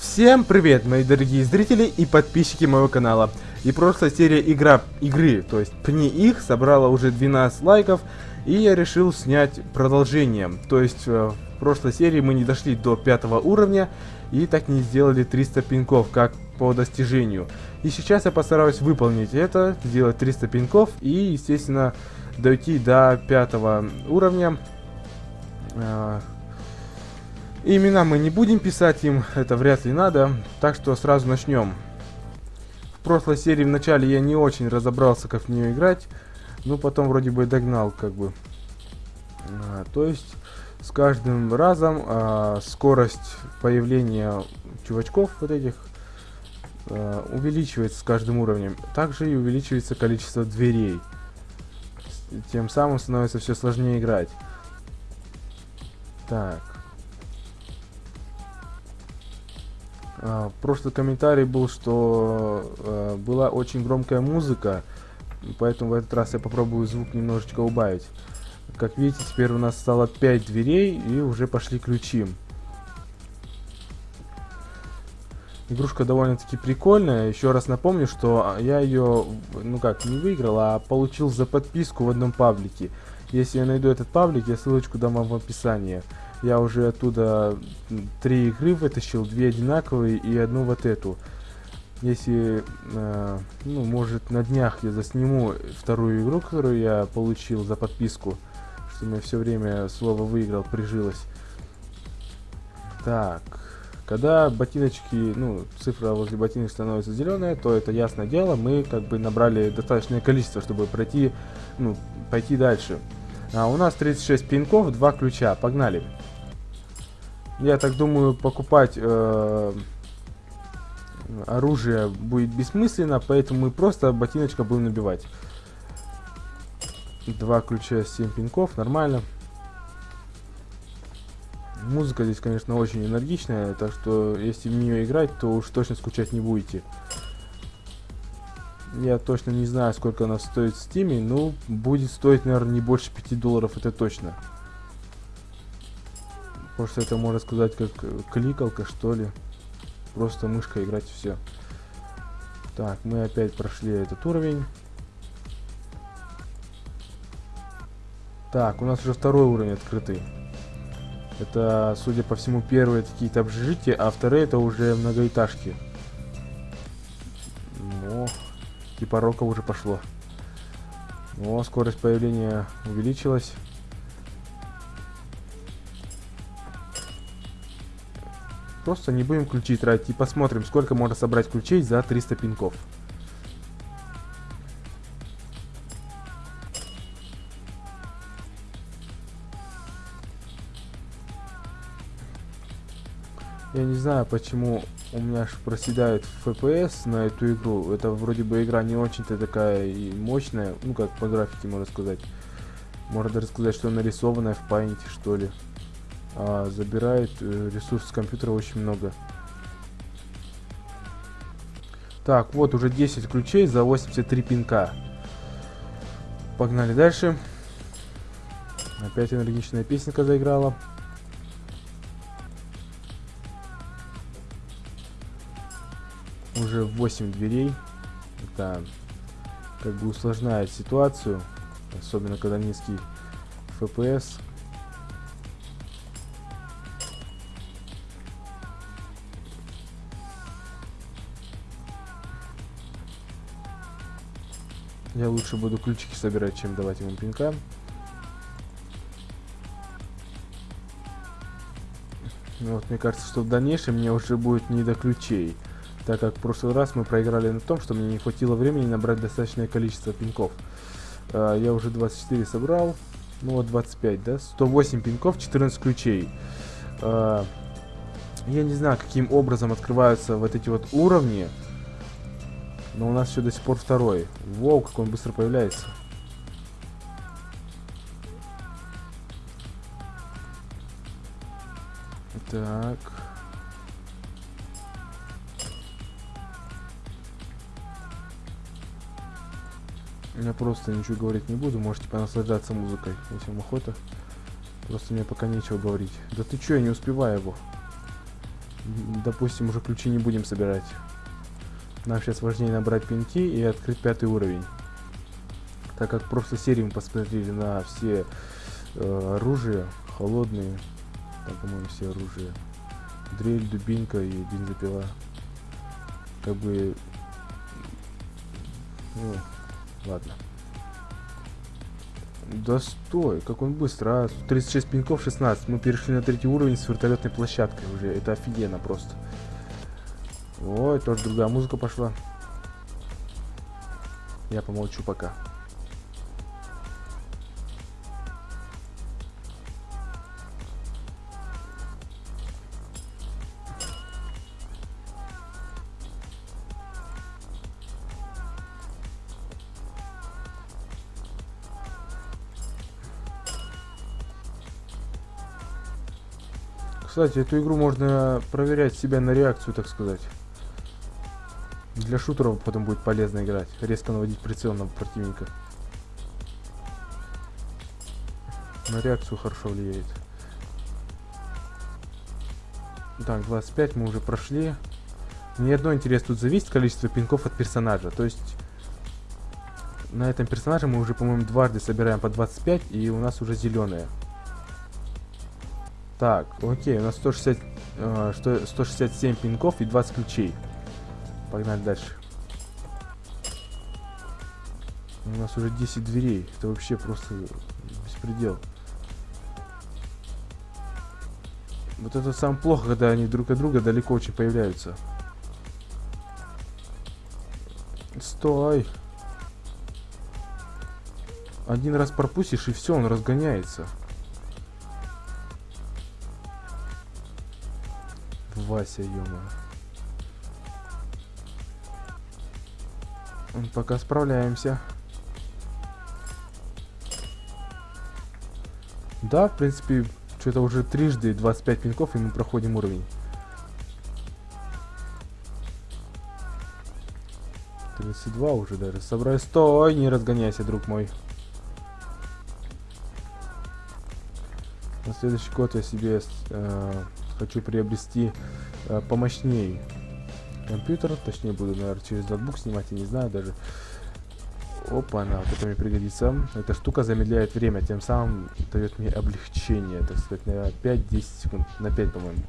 Всем привет, мои дорогие зрители и подписчики моего канала. И прошлая серия игра, игры, то есть пни их, собрала уже 12 лайков, и я решил снять продолжение. То есть э, в прошлой серии мы не дошли до пятого уровня, и так не сделали 300 пинков, как по достижению. И сейчас я постараюсь выполнить это, сделать 300 пинков, и, естественно, дойти до пятого уровня. Э, Имена мы не будем писать им, это вряд ли надо, так что сразу начнем. В прошлой серии в начале я не очень разобрался, как в нее играть, но потом вроде бы догнал, как бы. А, то есть с каждым разом а, скорость появления чувачков вот этих а, увеличивается с каждым уровнем. Также и увеличивается количество дверей. Тем самым становится все сложнее играть. Так. А, прошлый комментарий был, что э, была очень громкая музыка, поэтому в этот раз я попробую звук немножечко убавить. Как видите, теперь у нас стало 5 дверей и уже пошли ключи. Игрушка довольно-таки прикольная. Еще раз напомню, что я ее, ну как, не выиграл, а получил за подписку в одном паблике. Если я найду этот паблик, я ссылочку дам вам в описании. Я уже оттуда три игры вытащил, две одинаковые и одну вот эту. Если, э, ну, может, на днях я засниму вторую игру, которую я получил за подписку, что мне все время слово выиграл, прижилось. Так, когда ботиночки, ну, цифра возле ботинок становится зеленая, то это ясное дело, мы как бы набрали достаточное количество, чтобы пройти, ну, пойти дальше. А у нас 36 пинков, два ключа, погнали. Я так думаю, покупать э, оружие будет бессмысленно, поэтому мы просто ботиночка будем набивать. Два ключа, 7 пинков, нормально. Музыка здесь, конечно, очень энергичная, так что если в нее играть, то уж точно скучать не будете. Я точно не знаю, сколько она стоит в стиме, но будет стоить, наверное, не больше 5 долларов, это точно. Просто это можно сказать как кликалка что ли. Просто мышка играть все. Так, мы опять прошли этот уровень. Так, у нас уже второй уровень открытый. Это, судя по всему, первые какие-то общежития, а вторые это уже многоэтажки. О, типа рока уже пошло. О, скорость появления увеличилась. Просто не будем ключи тратить и посмотрим, сколько можно собрать ключей за 300 пинков. Я не знаю, почему у меня аж проседает FPS на эту игру. Это вроде бы игра не очень-то такая и мощная. Ну, как по графике, можно сказать. Можно даже сказать, что нарисованная в памяти, что ли а, забирает э, ресурс компьютера очень много. Так, вот уже 10 ключей за 83 пинка. Погнали дальше. Опять энергичная песенка заиграла. 8 дверей. Это как бы усложняет ситуацию. Особенно когда низкий FPS. Я лучше буду ключики собирать, чем давать ему пинка. Ну вот, мне кажется, что в дальнейшем мне уже будет не до ключей. Так как в прошлый раз мы проиграли на том, что мне не хватило времени набрать достаточное количество пинков. А, я уже 24 собрал. Ну вот 25, да? 108 пинков, 14 ключей. А, я не знаю, каким образом открываются вот эти вот уровни. Но у нас еще до сих пор второй. Воу, как он быстро появляется. Так. Я просто ничего говорить не буду, можете понаслаждаться музыкой, если вам охота. Просто мне пока нечего говорить. Да ты чё, я не успеваю его. Допустим, уже ключи не будем собирать. Нам сейчас важнее набрать пинки и открыть пятый уровень. Так как просто серии мы посмотрели на все э, оружия, холодные, там, по-моему, все оружия. Дрель, дубинка и бензопила. Как бы... Ну, ладно. Да стой, как он быстро, а? 36 пинков, 16. Мы перешли на третий уровень с вертолетной площадкой уже. Это офигенно просто. Ой, тоже другая музыка пошла. Я помолчу пока. Кстати, эту игру можно проверять себя на реакцию, так сказать. Для шутеров потом будет полезно играть. Резко наводить прицел на противника. На реакцию хорошо влияет. Так, 25 мы уже прошли. Мне одно интересно, тут зависит количество пинков от персонажа. То есть, на этом персонаже мы уже, по-моему, дважды собираем по 25, и у нас уже зеленые. Так, окей, у нас 160, э, 167 пинков и 20 ключей. Погнали дальше. У нас уже 10 дверей. Это вообще просто беспредел. Вот это самое плохо, когда они друг от друга далеко очень появляются. Стой! Один раз пропустишь, и все, он разгоняется. Вася, -мо. Пока справляемся. Да, в принципе, что-то уже трижды 25 пинков, и мы проходим уровень. 32 уже даже. Собрать. Стой, не разгоняйся, друг мой. На следующий год я себе э, хочу приобрести э, помощнее компьютер. Точнее, буду, наверное, через ноутбук снимать, я не знаю даже. Опа, она, вот это мне пригодится. Эта штука замедляет время, тем самым дает мне облегчение, так сказать, на 5-10 секунд. На 5, по-моему.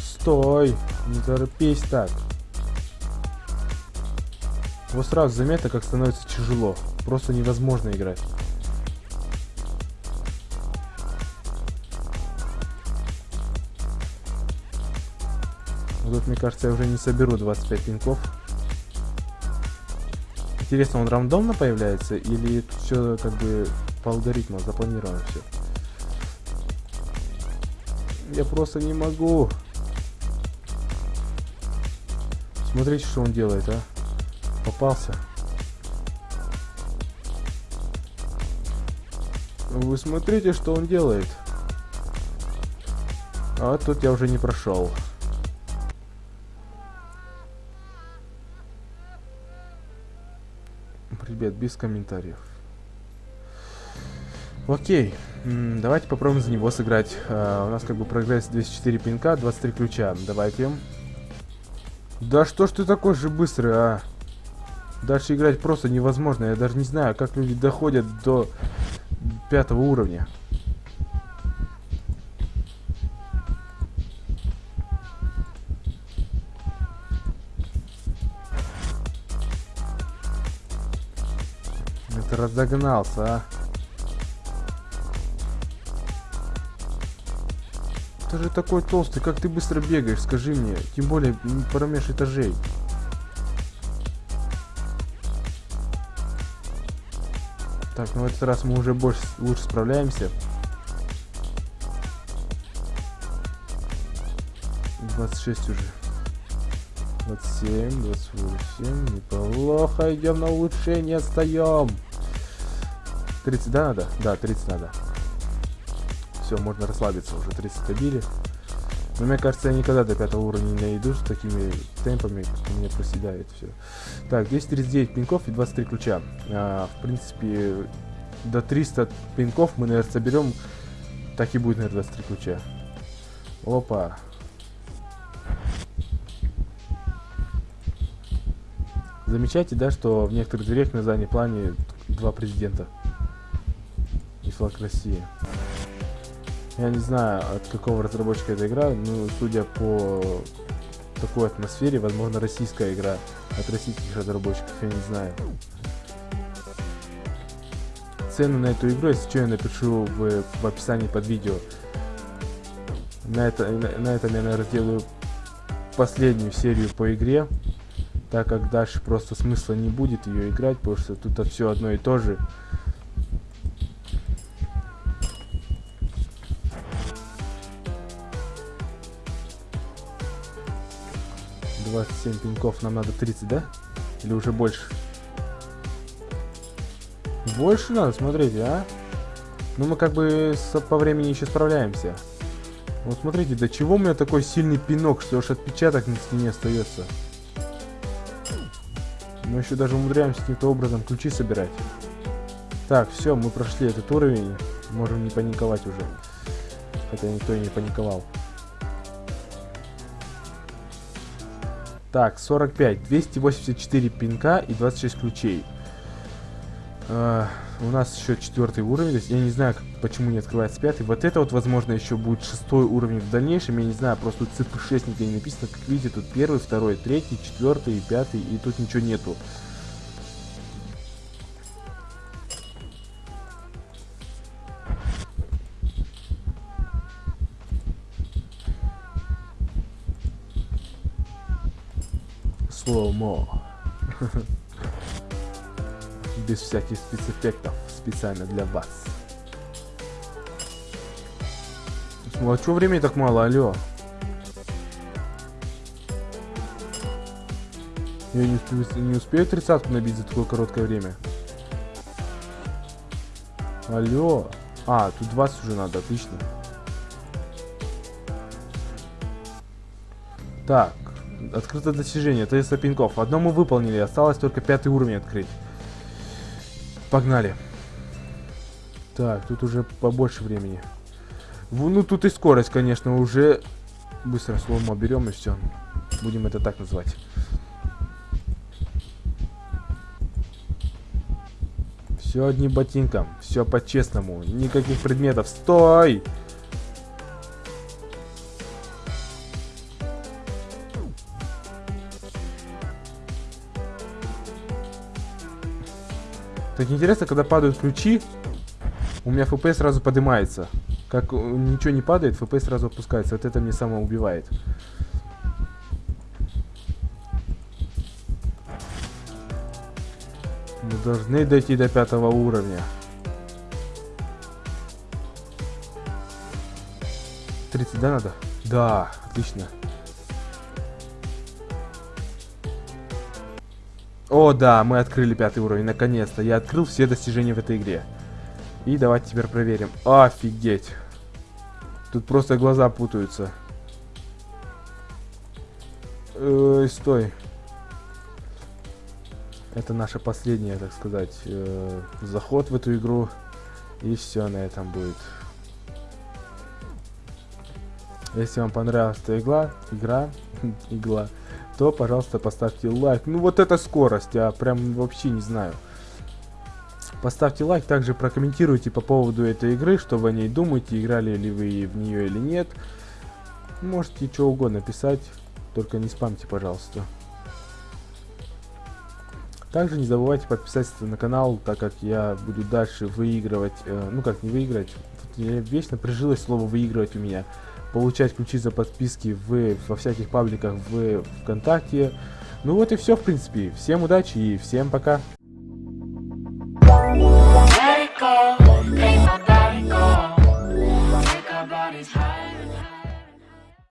Стой! Не торопись так. Вот сразу заметно, как становится тяжело. Просто невозможно играть. Тут, мне кажется, я уже не соберу 25 пинков. Интересно, он рандомно появляется или все как бы по алгоритму запланировано все? Я просто не могу. Смотрите, что он делает, а. Попался. Вы смотрите, что он делает. А тут я уже не прошел. Ребят, без комментариев. Окей, давайте попробуем за него сыграть. Uh, у нас как бы прогресс 204 пинка, 23 ключа. Давайте. Да что ж ты такой же быстрый, а? Дальше играть просто невозможно. Я даже не знаю, как люди доходят до пятого уровня. Ты разогнался, а? Ты же такой толстый, как ты быстро бегаешь, скажи мне. Тем более промеж этажей. Так, ну в этот раз мы уже больше лучше справляемся. 26 уже. 27, 28, неплохо, идем на улучшение, отстаем. 30, да, надо? Да, 30 надо. Все, можно расслабиться, уже 30 добили. Но мне кажется, я никогда до пятого уровня не найду с такими темпами, как у меня проседает все. Так, 239 пинков и 23 ключа. А, в принципе, до 300 пинков мы, наверное, соберем. Так и будет, наверное, 23 ключа. Опа. Замечайте, да, что в некоторых дверях на заднем плане два президента флаг России. Я не знаю, от какого разработчика эта игра, но судя по такой атмосфере, возможно, российская игра от российских разработчиков, я не знаю. Цену на эту игру, если что, я напишу в, в описании под видео. На, это, на, на этом я, наверное, сделаю последнюю серию по игре, так как дальше просто смысла не будет ее играть, потому что тут все одно и то же. 27 пинков, нам надо 30, да? Или уже больше? Больше надо, смотрите, а? Ну, мы как бы с, по времени еще справляемся. Вот смотрите, до чего у меня такой сильный пинок, что уж отпечаток на стене остается. Мы еще даже умудряемся каким-то образом ключи собирать. Так, все, мы прошли этот уровень. Можем не паниковать уже. Хотя никто и не паниковал. Так, 45, 284 пинка и 26 ключей. Uh, у нас еще четвертый уровень, то есть я не знаю, как, почему не открывается пятый. Вот это вот, возможно, еще будет шестой уровень в дальнейшем, я не знаю, просто тут цифры 6 нигде не написано. Как видите, тут первый, второй, третий, четвертый, пятый, и тут ничего нету. Слоумо. Без всяких спецэффектов. Специально для вас. Ну а что времени так мало, алло? Я не успею, не успею тридцатку набить за такое короткое время. Алло. А, тут 20 уже надо, отлично. Так, Открыто достижение, 300 пинков. Одно мы выполнили, осталось только пятый уровень открыть. Погнали. Так, тут уже побольше времени. Ну, тут и скорость, конечно, уже... Быстро слоумо берем и все. Будем это так называть. Все одним ботинком. Все по-честному. Никаких предметов. Стой! Так интересно, когда падают ключи, у меня FPS сразу поднимается. Как ничего не падает, FPS сразу опускается. Вот это мне само убивает. Мы должны дойти до пятого уровня. 30, да, надо? Да, отлично. О, да, мы открыли пятый уровень, наконец-то. Я открыл все достижения в этой игре. И давайте теперь проверим. Офигеть. Тут просто глаза путаются. Ой, стой. Это наша последняя, так сказать, э, заход в эту игру. И все на этом будет. Если вам понравилась эта игла, игра, игла, то, пожалуйста, поставьте лайк. Ну, вот эта скорость, я прям вообще не знаю. Поставьте лайк, также прокомментируйте по поводу этой игры, что вы о ней думаете, играли ли вы в нее или нет. Можете что угодно писать, только не спамьте, пожалуйста. Также не забывайте подписаться на канал, так как я буду дальше выигрывать, э, ну как не выиграть, вечно прижилось слово выигрывать у меня получать ключи за подписки в, во всяких пабликах в ВКонтакте. Ну вот и все, в принципе. Всем удачи и всем пока.